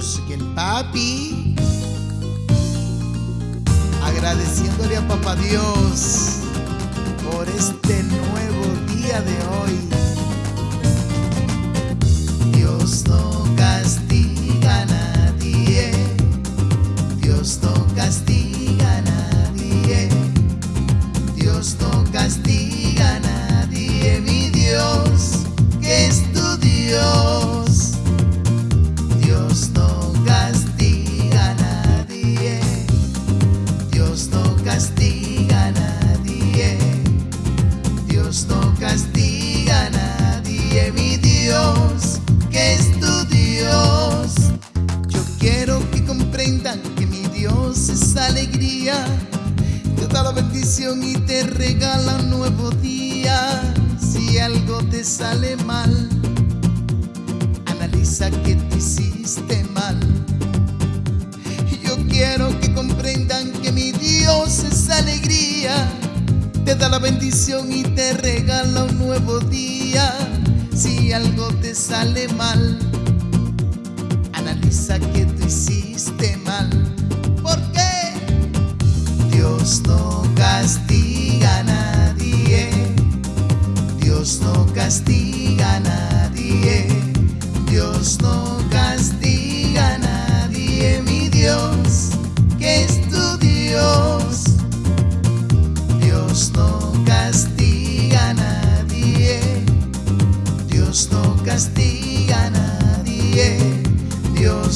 Soy el papi. Agradeciéndole a papá Dios por este nuevo día de hoy. Castiga a nadie. Mi Dios, que es tu Dios. Yo quiero que comprendan que mi Dios es alegría. Te da la bendición y te regala un nuevo día. Si algo te sale mal, analiza que te hiciste mal. Da la bendición y te regala un nuevo día. Si algo te sale mal, analiza que tú hiciste mal. ¿Por qué? Dios no castiga a nadie. Dios no castiga a nadie. Dios no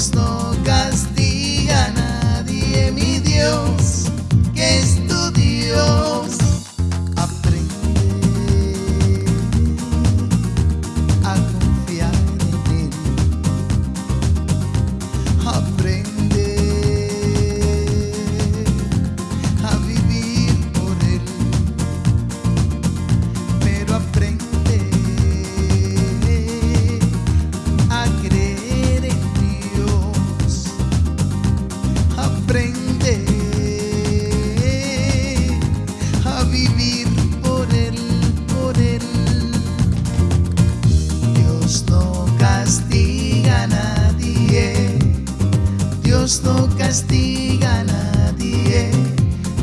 No castiga a nadie. Mi Dios, nadie. Dios no castiga a nadie.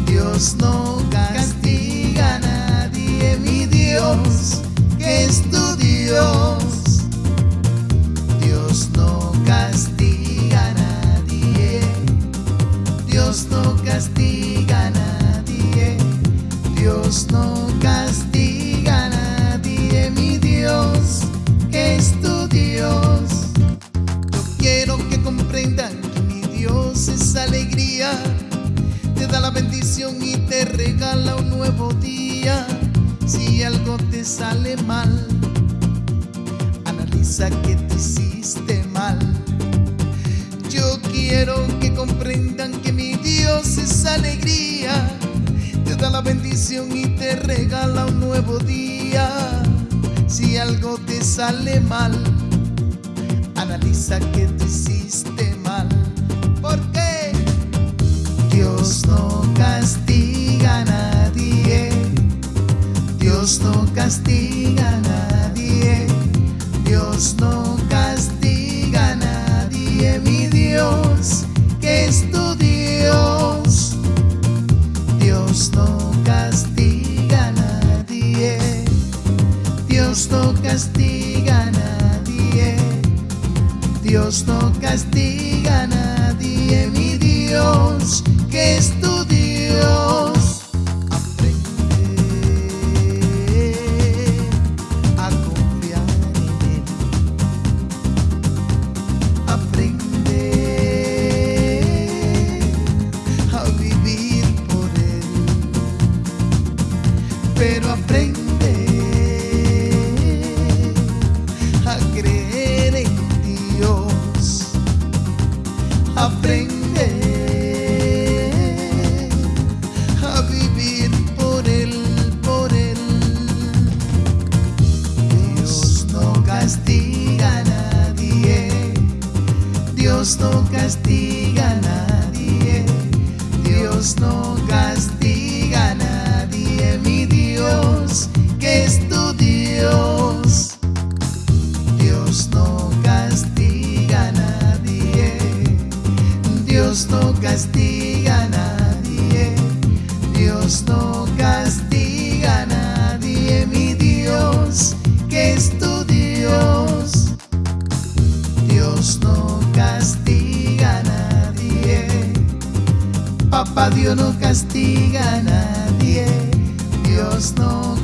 Dios no castiga a nadie. Mi Dios, que es tu Dios. Dios no castiga a nadie. Dios no castiga a nadie. Dios no Te da la bendición y te regala un nuevo día. Si algo te sale mal, analiza que te hiciste mal. Yo quiero que comprendan que mi Dios es alegría. Te da la bendición y te regala un nuevo día. Si algo te sale mal, analiza que te hiciste Dios no castiga a nadie. Dios no castiga a nadie. Dios no castiga a nadie. Mi Dios, que es tu Dios. Dios no castiga a nadie. Dios no castiga a nadie. Dios no castiga a nadie, mi Dios, que es tu. Aprende a confiar en Él. Aprende a vivir por Él. Pero aprende a Dios no castiga a nadie, Dios no castiga a nadie, mi Dios, que es tu Dios. Dios no castiga a nadie, Dios no castiga a nadie, Dios no Dios no castiga a nadie, Dios no